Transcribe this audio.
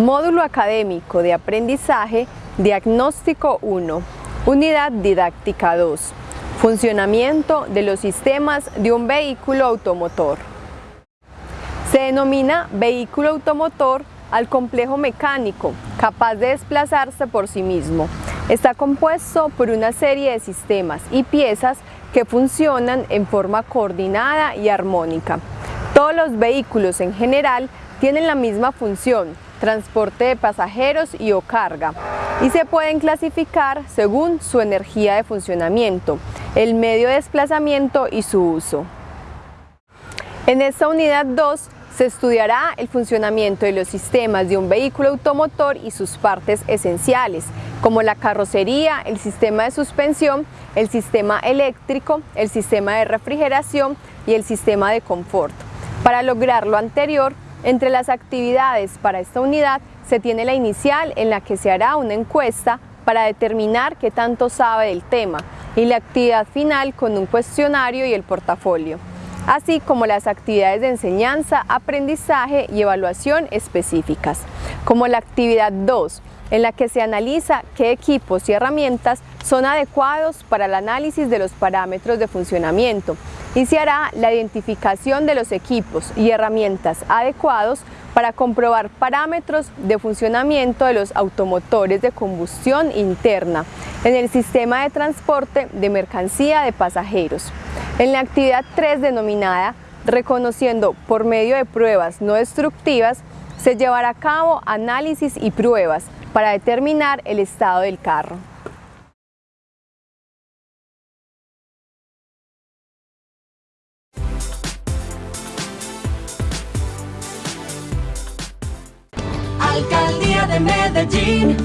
Módulo Académico de Aprendizaje Diagnóstico 1 Unidad Didáctica 2 Funcionamiento de los sistemas de un vehículo automotor Se denomina vehículo automotor al complejo mecánico capaz de desplazarse por sí mismo. Está compuesto por una serie de sistemas y piezas que funcionan en forma coordinada y armónica. Todos los vehículos en general tienen la misma función, transporte de pasajeros y o carga, y se pueden clasificar según su energía de funcionamiento, el medio de desplazamiento y su uso. En esta unidad 2 se estudiará el funcionamiento de los sistemas de un vehículo automotor y sus partes esenciales, como la carrocería, el sistema de suspensión, el sistema eléctrico, el sistema de refrigeración y el sistema de confort. Para lograr lo anterior, entre las actividades para esta unidad se tiene la inicial en la que se hará una encuesta para determinar qué tanto sabe del tema y la actividad final con un cuestionario y el portafolio, así como las actividades de enseñanza, aprendizaje y evaluación específicas, como la actividad 2, en la que se analiza qué equipos y herramientas son adecuados para el análisis de los parámetros de funcionamiento y se hará la identificación de los equipos y herramientas adecuados para comprobar parámetros de funcionamiento de los automotores de combustión interna en el sistema de transporte de mercancía de pasajeros. En la actividad 3 denominada Reconociendo por medio de pruebas no destructivas, se llevará a cabo análisis y pruebas para determinar el estado del carro. Alcaldía de Medellín.